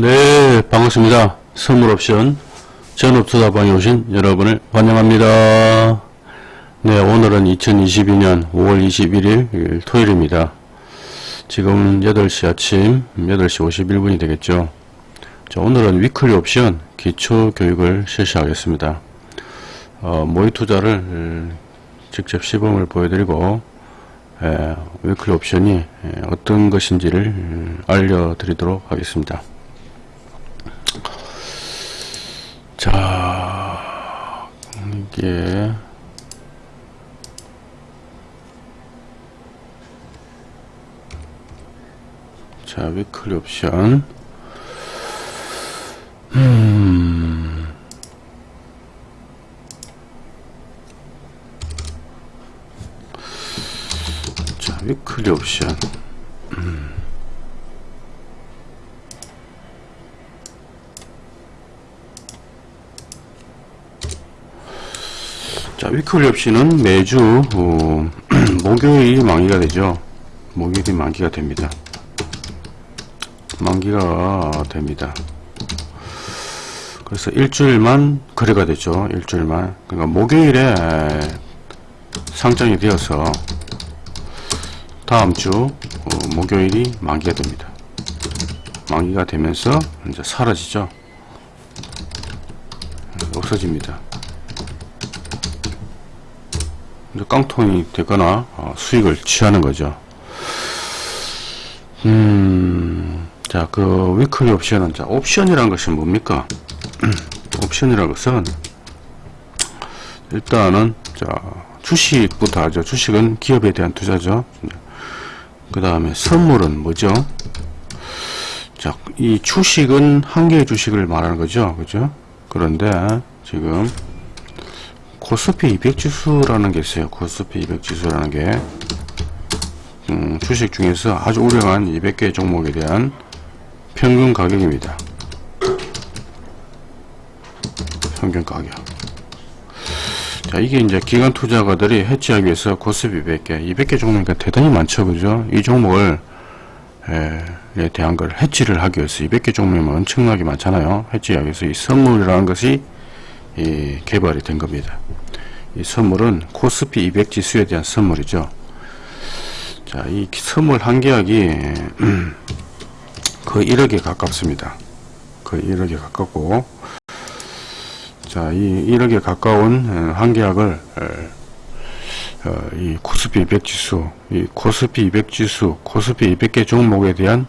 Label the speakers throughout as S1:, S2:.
S1: 네, 반갑습니다. 선물옵션 전업투자방에 오신 여러분을 환영합니다. 네, 오늘은 2022년 5월 21일 토요일입니다. 지금 8시 아침 8시 51분이 되겠죠. 자, 오늘은 위클리 옵션 기초 교육을 실시하겠습니다. 어, 모의 투자를 직접 시범을 보여드리고 에, 위클리 옵션이 에, 어떤 것인지를 알려드리도록 하겠습니다. 자, 이게 자, 위클리 옵션 음. 자, 위클리 옵션 자, 옵션은 매주 어, 목요일이 만기가 되죠. 목요일이 만기가 됩니다. 만기가 됩니다. 그래서 일주일만 거래가 되죠. 일주일만. 그러니까 목요일에 상장이 되어서 다음 주 어, 목요일이 만기가 됩니다. 만기가 되면서 이제 사라지죠. 없어집니다. 이제 깡통이 되거나 어, 수익을 취하는 거죠. 음, 자, 그 위클리 옵션은 자, 옵션이란 것이 뭡니까? 옵션이라는 것은 일단은 자, 주식부터 하죠. 주식은 기업에 대한 투자죠. 그 다음에 선물은 뭐죠? 자, 이 주식은 한 개의 주식을 말하는 거죠. 그죠? 그런데 지금 코스피 200 지수라는 게 있어요. 코스피 200 지수라는 게 음, 주식 중에서 아주 우량한 200개 종목에 대한 평균 가격입니다. 평균 가격. 자, 이게 이제 기관 투자가들이 해치하기 위해서 코스피 200개, 200개 종목이니까 대단히 많죠, 그죠? 이 종목을, 에, 에 대한 걸 해치를 하기 위해서 200개 종목이면 엄청나게 많잖아요. 해치하기 위해서 이 선물이라는 것이 이 개발이 된 겁니다. 이 선물은 코스피 200 지수에 대한 선물이죠. 자, 이 선물 한 계약이 거의 1억에 가깝습니다. 거의 1억에 가깝고, 자, 이 1억에 가까운 한 계약을 어, 이 코스피 200 지수, 이 코스피 200 지수, 코스피 200개 종목에 대한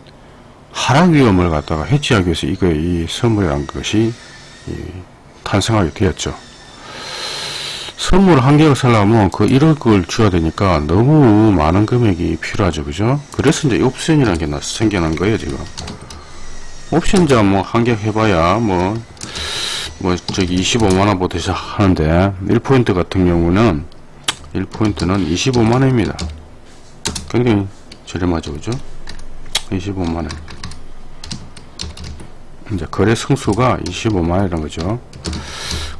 S1: 하락 위험을 갖다가 해치하기 위해서 이거 이 선물이란 것이 탄생하게 되었죠. 선물 한 개를 살려면 그 1억을 줘야 되니까 너무 많은 금액이 필요하죠. 그죠? 그래서 이제 옵션이라는 게 생겨난 거예요, 지금. 옵션자 뭐 한 개 해봐야 뭐, 뭐 저기 25만원부터 시작하는데 1포인트 같은 경우는 1포인트는 25만원입니다. 굉장히 저렴하죠. 그죠? 25만원. 이제 거래 성수가 25만원이라는 거죠.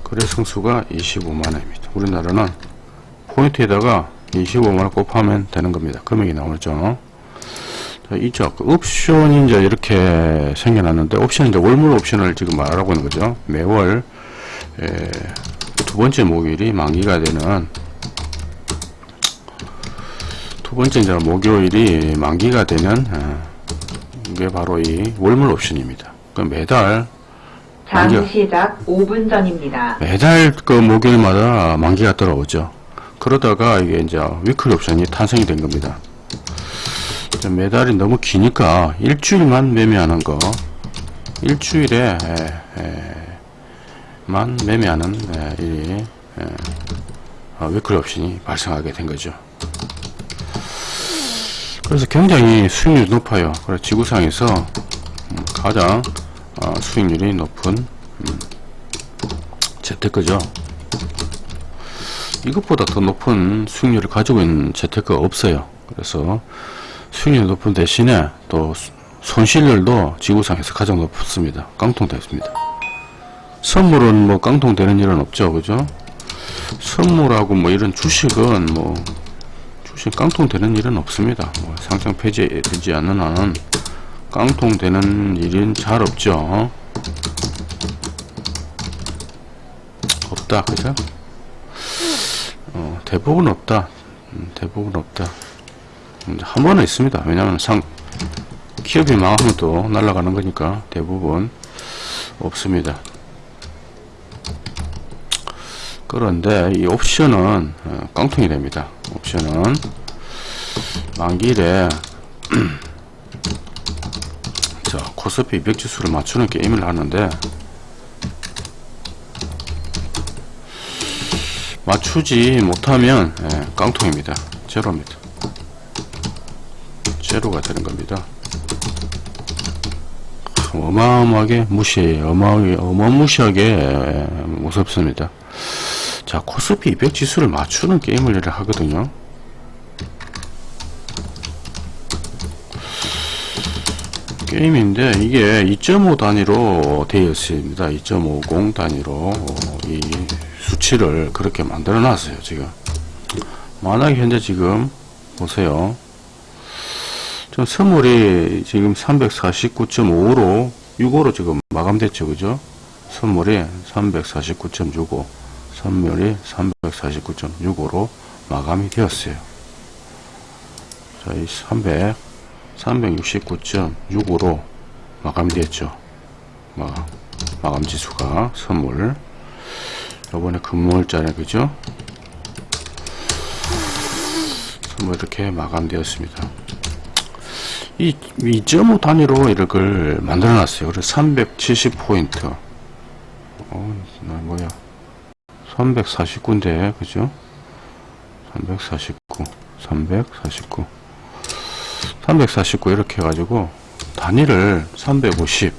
S1: 거래 성수가 25만원입니다. 우리나라는 포인트에다가 25만원 곱하면 되는 겁니다. 금액이 나오죠. 자, 이쪽 그 옵션이 이제 이렇게 생겨났는데 옵션 이제 월물 옵션을 지금 말하고 있는 거죠. 매월 에, 두 번째 목요일이 만기가 되는 두 번째 이제 목요일이 만기가 되는 어, 이게 바로 이 월물 옵션입니다. 그 매달
S2: 장 시작 5분 전입니다.
S1: 매달 그 목요일마다 만기가 들어오죠. 그러다가 이게 이제 weekly 옵션이 탄생이 된 겁니다. 매달이 너무 기니까 일주일만 매매하는 거, 일주일에 에, 에, 만 매매하는 에, 이 어, weekly 옵션이 발생하게 된 거죠. 그래서 굉장히 수익률이 높아요. 그래서 지구상에서 음, 가장 어, 수익률이 높은 음, 재테크죠. 이것보다 더 높은 수익률을 가지고 있는 재테크가 없어요. 그래서 수익률이 높은 대신에 또 손실률도 지구상에서 가장 높습니다. 깡통됐습니다. 선물은 뭐 깡통되는 일은 없죠. 그죠? 선물하고 뭐 이런 주식은 뭐 주식 깡통되는 일은 없습니다. 뭐 상장 폐지되지 않는 한은 깡통 되는 일은 잘 없죠. 없다, 그죠? 어, 대부분 없다. 음, 대부분 없다. 음, 한 번은 있습니다. 왜냐면 상, 기업이 망하면 또 날아가는 거니까 대부분 없습니다. 그런데 이 옵션은 어, 깡통이 됩니다. 옵션은 만기일에 자 코스피 200 지수를 맞추는 게임을 하는데 맞추지 못하면 예, 깡통입니다. 제로입니다. 제로가 되는 겁니다. 어마어마하게 무시해요. 어마어마하게, 어마무시하게 예, 무섭습니다. 자, 코스피 200 지수를 맞추는 게임을 하거든요. 게임인데 이게 2.5 단위로 되어 있습니다. 2.50 단위로 어, 이 수치를 그렇게 만들어 놨어요. 지금 만약에 현재 지금 보세요. 좀 선물이 지금 349.5로 6호로 지금 마감됐죠. 그죠? 선물이 349.65 선물이 349.65로 마감이 되었어요. 자, 이 300, 369.65로 마감이 됐죠. 마감, 마감 지수가 선물. 요번에 금물자네, 그죠? 선물 이렇게 마감되었습니다. 이 2.5 단위로 이렇게 만들어 놨어요. 그래서 370포인트. 어, 나 뭐야. 349인데, 그죠? 349, 349, 349 이렇게 해가지고, 단위를 350,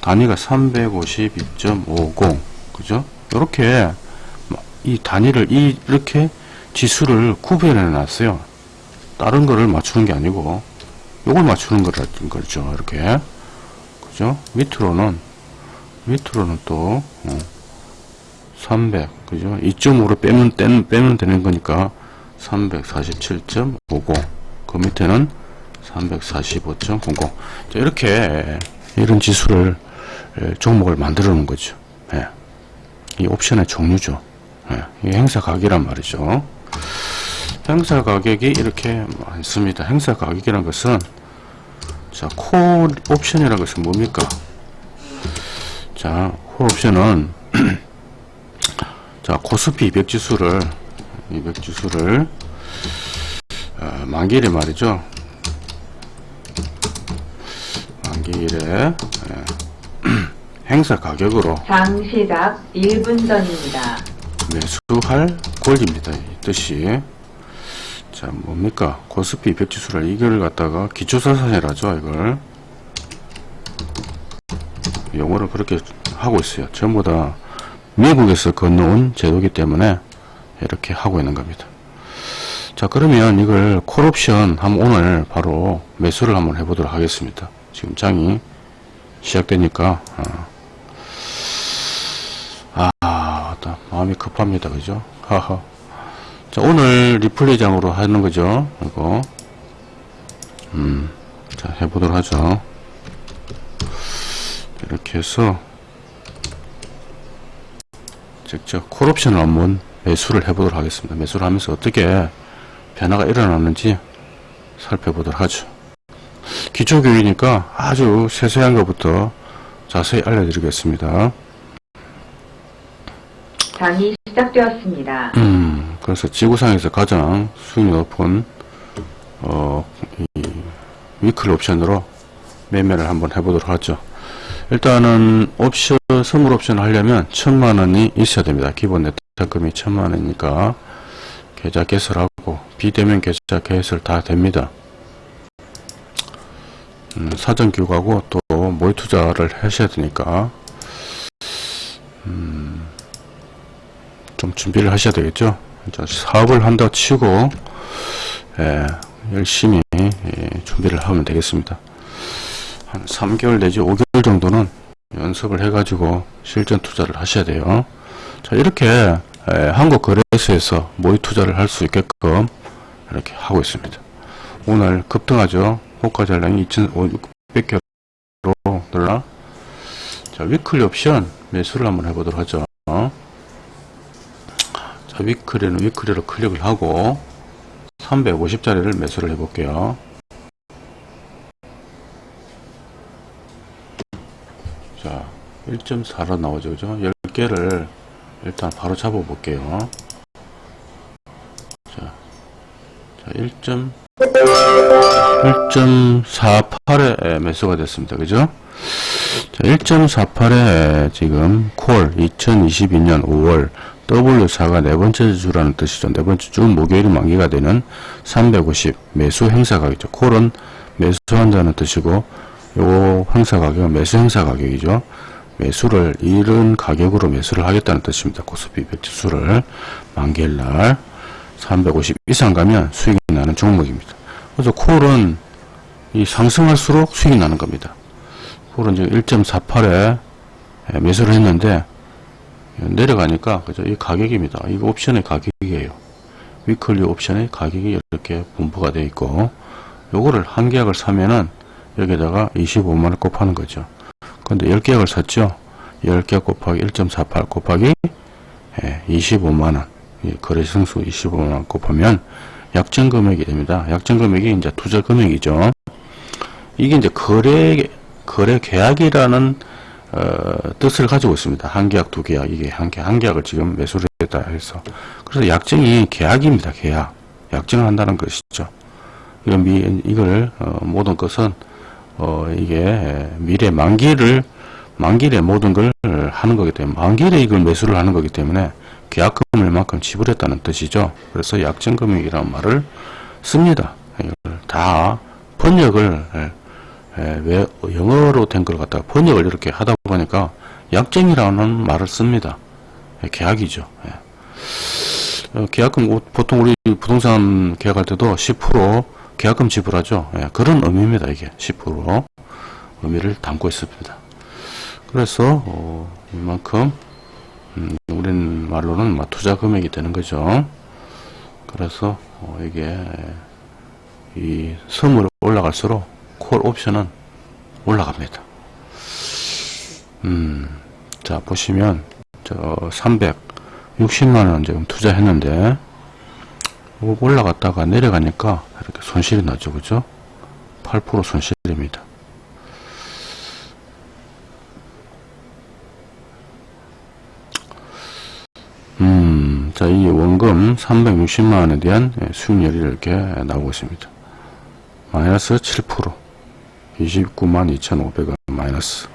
S1: 단위가 352.50, 그죠? 이렇게, 이 단위를, 이, 이렇게 지수를 구별해 놨어요. 다른 거를 맞추는 게 아니고, 요걸 맞추는 거라는 거죠. 이렇게. 그죠? 밑으로는, 밑으로는 또, 어, 300 그죠 2.5로 빼면 빼면, 빼면 되는 거니까 347.50 그 밑에는 345.00 이렇게 이런 지수를 에, 종목을 만들어 놓은 거죠. 예. 이 옵션의 종류죠. 예. 이 행사 가격이란 말이죠. 행사 가격이 이렇게 많습니다. 행사 가격이란 것은 자콜 옵션이라는 것은 뭡니까? 자콜 옵션은 자, 코스피 200 지수를, 200 지수를, 어, 만기일에 말이죠. 만기일에, 예, 행사 가격으로
S2: 장 시작 1분 전입니다.
S1: 매수할 권리입니다. 이 뜻이. 자, 뭡니까? 코스피 200 지수를 이걸 갖다가 기초자산이라죠, 이걸. 용어를 그렇게 하고 있어요. 전부 다 미국에서 건너온 제도기 때문에 이렇게 하고 있는 겁니다. 자 그러면 이걸 콜옵션 한번 오늘 바로 매수를 한번 해보도록 하겠습니다. 지금 장이 시작되니까 아, 아 맞다. 마음이 급합니다. 그죠? 하하. 자 오늘 리플레이 장으로 하는 거죠. 이거 음, 자 해보도록 하죠. 이렇게 해서 직접 콜옵션을 한번 매수를 해보도록 하겠습니다. 매수를 하면서 어떻게 변화가 일어나는지 살펴보도록 하죠. 기초교육이니까 아주 세세한 것부터 자세히 알려드리겠습니다.
S2: 장이 시작되었습니다.
S1: 음, 그래서 지구상에서 가장 수익이 높은 어, 이 위클 옵션으로 매매를 한번 해보도록 하죠. 일단은 옵션 선물 옵션 하려면 천만 원이 있어야 됩니다. 기본 네트금이 천만 원이니까 계좌 개설하고 비대면 계좌 개설 다 됩니다. 음, 사전 교육하고 또 모의 투자를 하셔야 되니까 음, 좀 준비를 하셔야 되겠죠. 자, 사업을 한다 치고 예, 열심히 예, 준비를 하면 되겠습니다. 한 3개월 내지 5개월 정도는 연습을 해가지고 실전 투자를 하셔야 돼요. 자 이렇게 에, 한국 거래소에서 모의 투자를 할 수 있게끔 이렇게 하고 있습니다. 오늘 급등하죠. 호가 잔량이 100개로 늘라. 자, 위클리 옵션 매수를 한번 해보도록 하죠. 자, 위클리는 위클리로 클릭을 하고 350짜리를 매수를 해볼게요. 자, 1.4로 나오죠. 그죠? 10개를 일단 바로 잡아 볼게요. 자, 자 1. 1.48에 매수가 됐습니다. 그죠? 자, 1.48에 지금 콜 2022년 5월 W4가 네 번째 주라는 뜻이죠. 네 번째 주 목요일이 만기가 되는 350 매수 행사 가격이죠. 콜은 매수한다는 뜻이고 요 행사 가격은 매수 행사 가격이죠. 매수를 이른 가격으로 매수를 하겠다는 뜻입니다. 코스피 백지수를 만기일 날 350 이상 가면 수익이 나는 종목입니다. 그래서 콜은 이 상승할수록 수익이 나는 겁니다. 콜은 지금 1.48에 매수를 했는데 내려가니까 그죠 이 가격입니다. 이거 옵션의 가격이에요. 위클리 옵션의 가격이 이렇게 분포가 되어 있고 요거를 한 계약을 사면은 여기다가 25만원 곱하는 거죠. 근데 10계약을 샀죠. 10계약 곱하기 1.48 곱하기 25만원 거래 승수 25만원 곱하면 약정 금액이 됩니다. 약정 금액이 이제 투자 금액이죠. 이게 이제 거래 거래 계약이라는 어, 뜻을 가지고 있습니다. 한 계약, 두 계약, 이게 한 계약, 한 계약을 지금 매수를 했다 해서. 그래서 약정이 계약입니다. 계약. 약정을 한다는 것이죠. 미, 이걸, 어, 모든 것은, 어, 이게 미래 만기를, 만기에 모든 걸 하는 거기 때문에, 만기에 이걸 매수를 하는 거기 때문에, 계약금을 만큼 지불했다는 뜻이죠. 그래서 약정금액이라는 말을 씁니다. 다 번역을, 예, 예, 왜 영어로 된 걸 갖다가 번역을 이렇게 하다 보니까 약정이라는 말을 씁니다. 예, 계약이죠. 예. 어, 계약금 보통 우리 부동산 계약할 때도 10% 계약금 지불하죠. 예, 그런 의미입니다. 이게 10% 의미를 담고 있습니다. 그래서 어, 이만큼 음, 우린 말로는 뭐 투자 금액이 되는 거죠. 그래서 어, 이게 이 선물 올라갈수록 콜 옵션은 올라갑니다. 음, 자, 보시면, 저, 360만원 지금 투자했는데, 올라갔다가 내려가니까 이렇게 손실이 나죠. 그죠? 8% 손실입니다. 음, 자, 이 원금 360만원에 대한 수익률이 이렇게 나오고 있습니다. 마이너스 7%. 29만 2,500원 마이너스.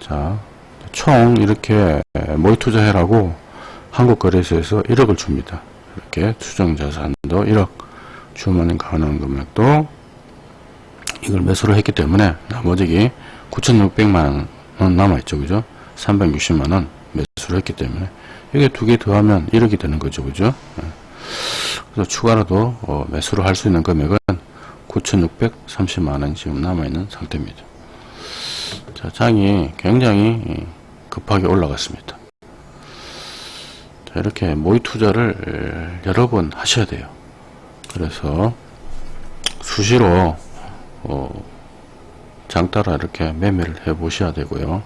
S1: 자, 총 이렇게 모의 투자해라고 한국거래소에서 1억을 줍니다. 이렇게 추정자산도 1억, 주문인 가능한 금액도 이걸 매수를 했기 때문에 나머지 9,600만 원 남아있죠. 그죠? 360만원 매수를 했기 때문에 이게 두 개 더하면 1억이 되는 거죠. 그죠? 그래서 추가로도 어, 매수를 할 수 있는 금액은 9,630만원 지금 남아있는 상태입니다. 자, 장이 굉장히 급하게 올라갔습니다. 자, 이렇게 모의 투자를 여러 번 하셔야 돼요. 그래서 수시로 어, 장 따라 이렇게 매매를 해 보셔야 되고요.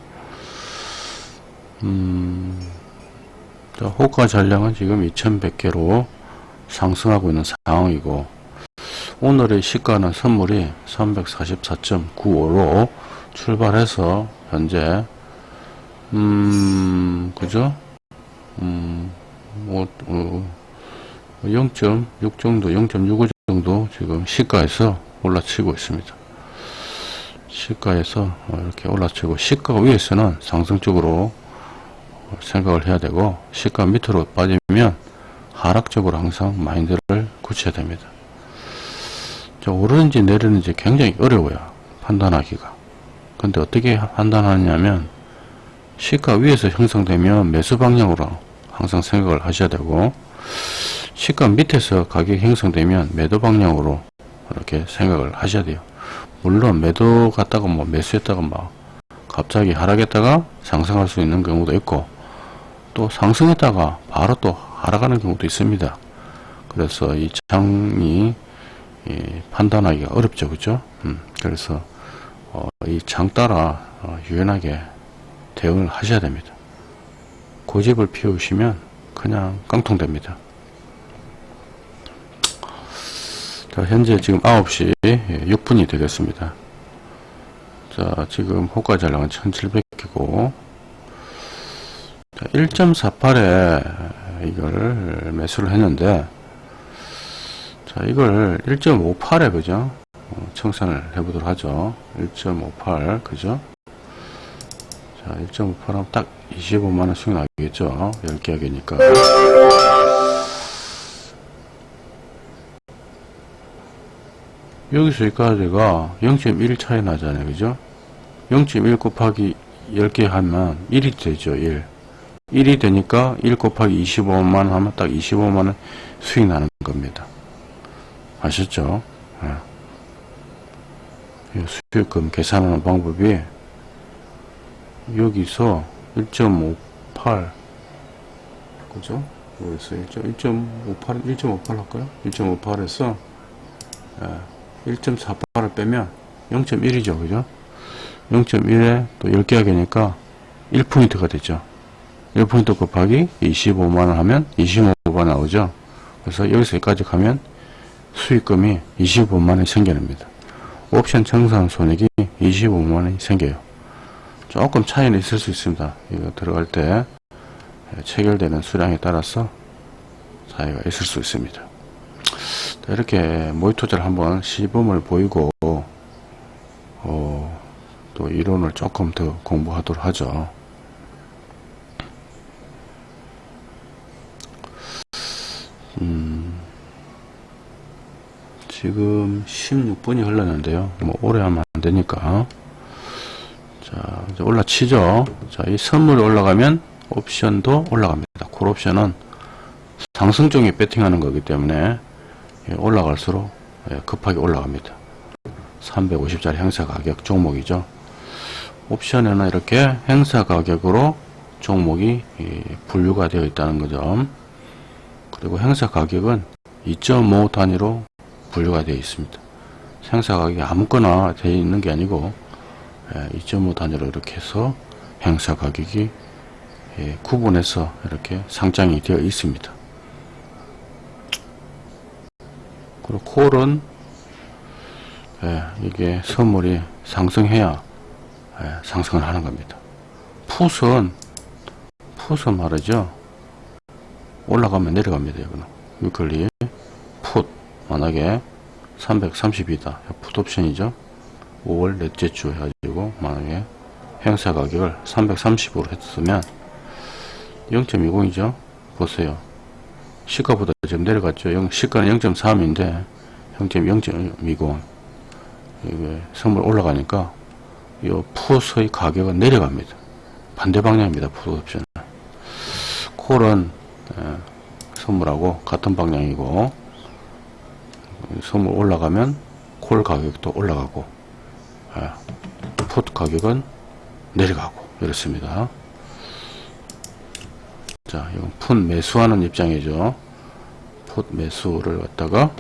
S1: 음, 자, 호가 전량은 지금 2100개로 상승하고 있는 상황이고 오늘의 시가는 선물이 344.95로 출발해서 현재 음 그죠 음 뭐, 어, 0.6 정도 0.65 정도 지금 시가에서 올라치고 있습니다 시가에서 이렇게 올라치고 시가 위에서는 상승적으로 생각을 해야 되고 시가 밑으로 빠지면 하락적으로 항상 마인드를 굳혀야 됩니다 자, 오르는지 내리는지 굉장히 어려워요. 판단하기가. 근데 어떻게 판단하냐면 시가 위에서 형성되면 매수 방향으로 항상 생각을 하셔야 되고 시가 밑에서 가격이 형성되면 매도 방향으로 이렇게 생각을 하셔야 돼요. 물론 매도 갔다가 뭐 매수했다가 막 갑자기 하락했다가 상승할 수 있는 경우도 있고 또 상승했다가 바로 또 하락하는 경우도 있습니다. 그래서 이 장이 예, 판단하기가 어렵죠. 그죠? 음, 그래서 어, 이장 따라 어, 유연하게 대응을 하셔야 됩니다. 고집을 피우시면 그냥 깡통됩니다. 자, 현재 지금 9시 6분이 되겠습니다. 자, 지금 호가 잔량은 1700개고, 1.48에 이걸 매수를 했는데, 자, 이걸 1.58에, 그죠? 어, 청산을 해보도록 하죠. 1.58, 그죠? 자, 1.58하면 딱 25만원 수익 나겠죠? 10개 하기니까. 여기서 여기까지가 0.1 차이 나잖아요. 그죠? 0.1 곱하기 10개 하면 1이 되죠. 1. 1이 되니까 1 곱하기 25만원 하면 딱 25만원 수익 나는 겁니다. 아셨죠? 예. 이 수익금 계산하는 방법이 여기서 1.58 그죠? 여기서 1.58 1.58 할까요? 1.58에서 1.48을 빼면 0.1이죠. 그죠? 0.1에 또 10개 하기니까 1포인트가 되죠. 1포인트 곱하기 25만원 하면 25가 나오죠. 그래서 여기서 여기까지 가면 수익금이 25만원이 생겨납니다. 옵션 청산 손익이 25만원이 생겨요. 조금 차이는 있을 수 있습니다. 이거 들어갈 때 체결되는 수량에 따라서 차이가 있을 수 있습니다. 이렇게 모의 투자를 한번 시범을 보이고 어, 또 이론을 조금 더 공부하도록 하죠. 음, 지금 16분이 흘렀는데요. 뭐 오래 하면 안 되니까 자 이제 올라치죠. 자 이 선물이 올라가면 옵션도 올라갑니다. 콜 옵션은 상승 쪽에 배팅하는 거기 때문에 예, 올라갈수록 예, 급하게 올라갑니다. 350짜리 행사 가격 종목이죠. 옵션에는 이렇게 행사 가격으로 종목이 예, 분류가 되어 있다는 거죠. 그리고 행사 가격은 2.5 단위로 분류가 되어 있습니다. 행사 가격이 아무거나 되어 있는 게 아니고 2.5 단위로 이렇게 해서 행사 가격이 구분해서 이렇게 상장이 되어 있습니다. 그리고 콜은 예, 이게 선물이 상승해야 예, 상승을 하는 겁니다. 풋은 풋은 말이죠. 올라가면 내려갑니다. 이거는 위클리 풋 만약에 330이다. 풋 옵션이죠. 5월 넷째 주 해가지고 만약에 행사 가격을 330으로 했으면 0.20이죠. 보세요. 시가보다 지금 내려갔죠. 영, 시가는 0.3인데 0.0.20 이게 선물 올라가니까 이 풋의 가격은 내려갑니다. 반대 방향입니다. 풋 옵션은. 콜은 에, 선물하고 같은 방향이고 선물 올라가면 콜 가격도 올라가고 에, 풋 가격은 내려가고 이렇습니다. 자, 이건 풋 매수하는 입장이죠. 풋 매수를 갖다가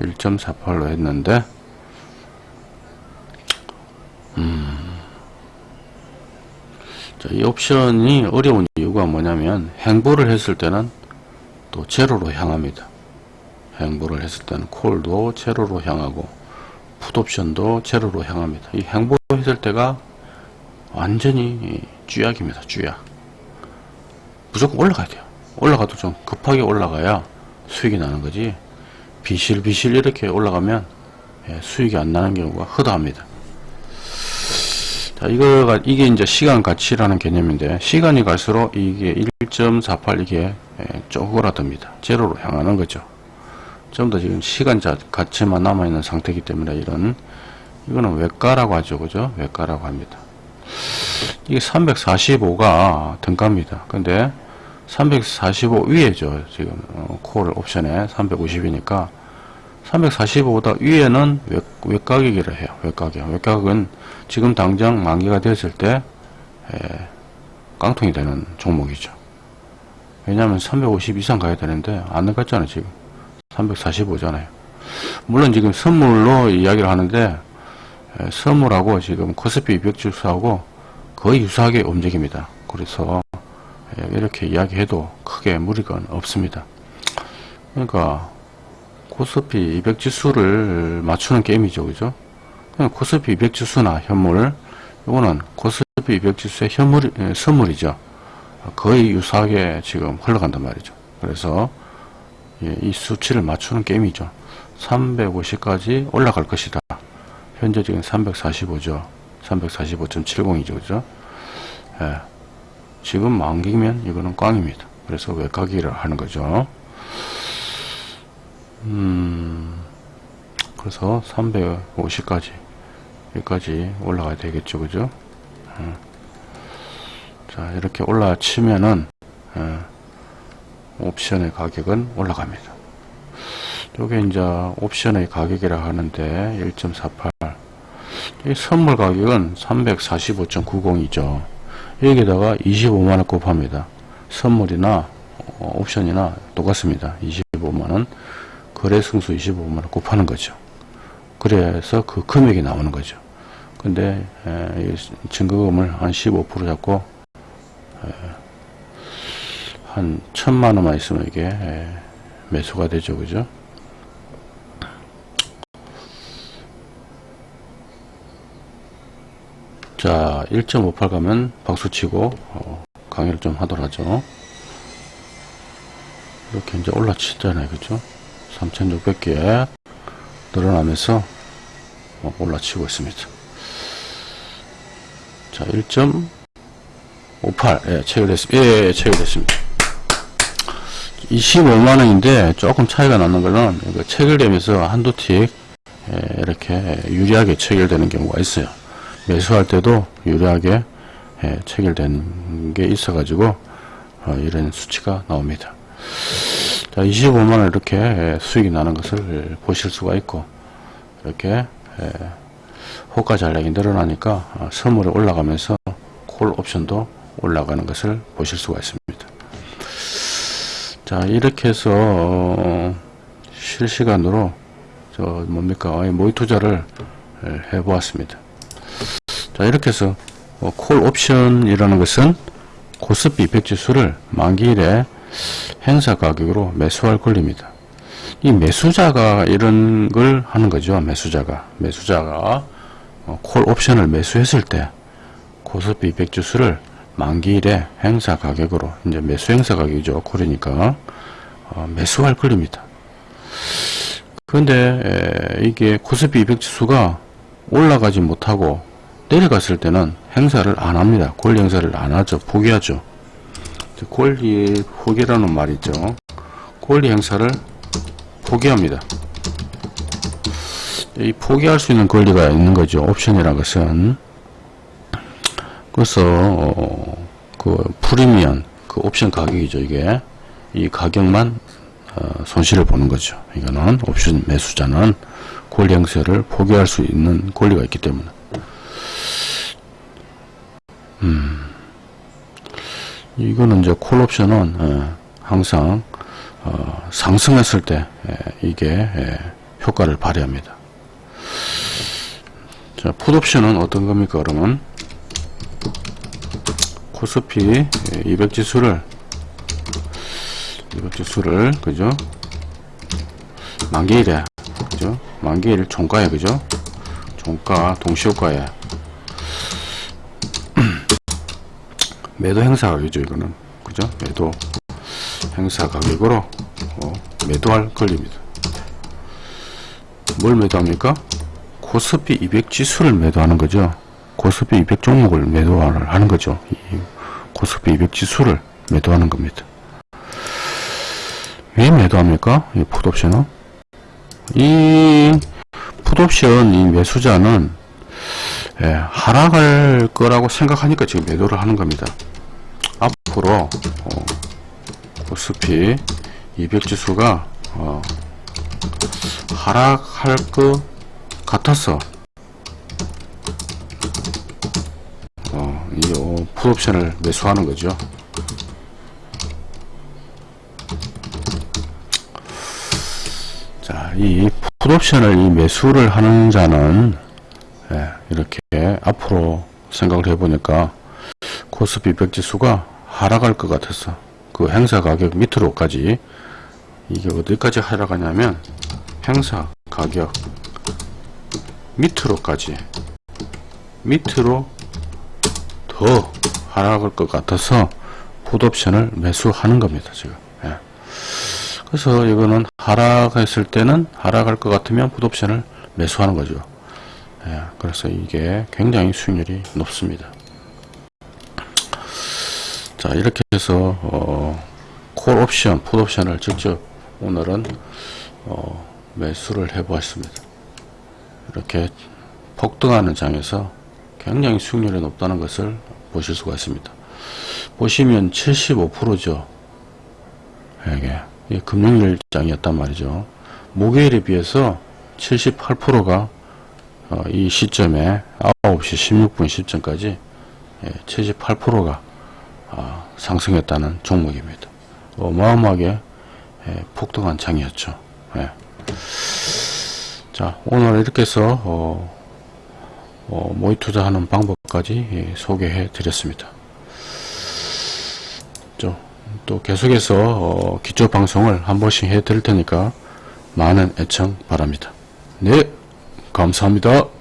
S1: 1.48로 했는데, 음, 자, 이 옵션이 어려운 이유가 뭐냐면, 행보를 했을 때는 또 제로로 향합니다. 행보를 했을 때는 콜도 제로로 향하고, 풋 옵션도 제로로 향합니다. 이 행보했을 때가 완전히 쥐약입니다. 쥐약. 무조건 올라가야 돼요. 올라가도 좀 급하게 올라가야 수익이 나는 거지. 비실비실 이렇게 올라가면 예, 수익이 안 나는 경우가 허다합니다. 자, 이거가, 이게 이제 시간 가치라는 개념인데, 시간이 갈수록 이게 1.48 이게 예, 쪼그라듭니다. 제로로 향하는 거죠. 좀더 지금 시간 자, 가치만 남아있는 상태이기 때문에 이런, 이거는 외가라고 하죠. 그죠? 외가라고 합니다. 이게 345가 등가입니다. 근데 345 위에죠. 지금 어, 콜 옵션에 350이니까 345보다 위에는 외, 외가격이라 해요. 외가격. 외가격은 지금 당장 만기가 됐을 때 에, 깡통이 되는 종목이죠. 왜냐하면 350 이상 가야 되는데 안 갔잖아요. 지금 345잖아요. 물론 지금 선물로 이야기를 하는데 에, 선물하고 지금 코스피 200 지수하고 거의 유사하게 움직입니다. 그래서 에, 이렇게 이야기해도 크게 무리가 없습니다. 그러니까 코스피 200 지수를 맞추는 게임이죠. 그죠? 코스피 200 지수나 현물 이거는 코스피 200 지수의 현물 에, 선물이죠. 거의 유사하게 지금 흘러간단 말이죠. 그래서 예, 이 수치를 맞추는 게임이죠. 350까지 올라갈 것이다. 현재 지금 345죠. 345.70이죠. 그죠? 예, 지금 만기면 이거는 꽝입니다. 그래서 외곽이를 하는 거죠. 음, 그래서 350까지 여기까지 올라가야 되겠죠. 그죠? 예. 자, 이렇게 올라치면은 예, 옵션의 가격은 올라갑니다. 요게 이제 옵션의 가격이라 하는데 1.48. 이 선물 가격은 345.90이죠. 여기다가 25만원 곱합니다. 선물이나 어, 옵션이나 똑같습니다. 25만원. 거래 승수 25만원 곱하는 거죠. 그래서 그 금액이 나오는 거죠. 근데 증거금을 한 15% 잡고 에, 한 천만 원만 있으면 이게 에, 매수가 되죠, 그죠? 자, 1.58 가면 박수 치고 어, 강의를 좀 하도록 하죠. 이렇게 이제 올라치잖아요, 그죠? 3,600개 늘어나면서 어, 올라치고 있습니다. 자, 1.58, 예, 체결됐습니다. 예, 예, 체결됐습니다. 25만원인데 조금 차이가 나는 거는 체결되면서 한두 틱 예, 이렇게 유리하게 체결되는 경우가 있어요. 매수할 때도 유리하게 예, 체결된 게 있어 가지고 어, 이런 수치가 나옵니다. 자, 25만원 이렇게 예, 수익이 나는 것을 보실 수가 있고 이렇게 예, 호가 잔량이 늘어나니까 어, 선물이 올라가면서 콜 옵션도 올라가는 것을 보실 수가 있습니다. 자 이렇게 해서 어, 실시간으로 저 뭡니까 어, 모의 투자를 예, 해보았습니다. 자 이렇게 해서 어, 콜 옵션이라는 것은 코스피 200 지수를 만기일에 행사 가격으로 매수할 권리입니다. 이 매수자가 이런 걸 하는 거죠. 매수자가 매수자가 어, 콜 옵션을 매수했을 때 코스피 200 지수를 만기일에 행사 가격으로 이제 매수 행사 가격이죠. 어, 매수할 권리입니다. 그런데 에, 이게 코스피 200 지수가 올라가지 못하고 내려갔을 때는 행사를 안 합니다. 권리 행사를 안 하죠. 포기하죠. 권리 포기라는 말이죠. 권리 행사를 포기합니다. 이 포기할 수 있는 권리가 있는 거죠. 옵션이라는 것은. 그래서 어, 그 프리미엄 그 옵션 가격이죠. 이게 이 가격만 어, 손실을 보는 거죠. 이거는 옵션 매수자는 권리 행사를 포기할 수 있는 권리가 있기 때문에. 음, 이거는 이제 콜 옵션은 어, 항상 어, 상승했을 때 에, 이게 에, 효과를 발휘합니다. 자, 풋 옵션은 어떤 겁니까? 그러면 코스피 200 지수를 200 지수를 그죠? 만기일에 그죠? 만기일 종가에 그죠? 종가 동시효과에 매도 행사 가격이죠 이거는 그죠? 매도 행사 가격으로 어, 매도할 권리입니다. 뭘 매도합니까? 코스피 200 지수를 매도하는 거죠. 코스피 200 종목을 매도하는 거죠. 이 코스피 200 지수를 매도하는 겁니다. 왜 매도합니까? 이 풋옵션은? 이 풋옵션 이 매수자는 예, 하락할 거라고 생각하니까 지금 매도를 하는 겁니다. 앞으로 어, 코스피 200 지수가 어, 하락할 것 같아서 어, 이 어, 풋옵션을 매수하는 거죠. 자, 이 풋옵션을 이 매수를 하는 자는 예, 이렇게 앞으로 생각을 해보니까 코스피 백지수가 하락할 것 같았어. 그 행사 가격 밑으로까지 이게 어디까지 하락하냐면 행사 가격 밑으로까지 밑으로 더 하락할 것 같아서 풋옵션을 매수하는 겁니다 지금 예. 그래서 이거는 하락했을 때는 하락할 것 같으면 풋옵션을 매수하는 거죠 예. 그래서 이게 굉장히 수익률이 높습니다 자 이렇게 해서 어, 콜 옵션 풋옵션을 직접 오늘은 어, 매수를 해 보았습니다 이렇게 폭등하는 장에서 굉장히 수익률이 높다는 것을 보실 수가 있습니다. 보시면 75%죠. 이게, 이게 금요일 장이었단 말이죠. 목요일에 비해서 78%가 어, 이 시점에 9시 16분 시점까지 78%가 어, 상승했다는 종목입니다. 어마어마하게 예, 폭등한 장이었죠. 예. 자, 오늘 이렇게 해서 어, 어, 모의 투자하는 방법까지 예, 소개해 드렸습니다. 또, 또 계속해서 어, 기초 방송을 한 번씩 해 드릴 테니까 많은 애청 바랍니다. 네, 감사합니다.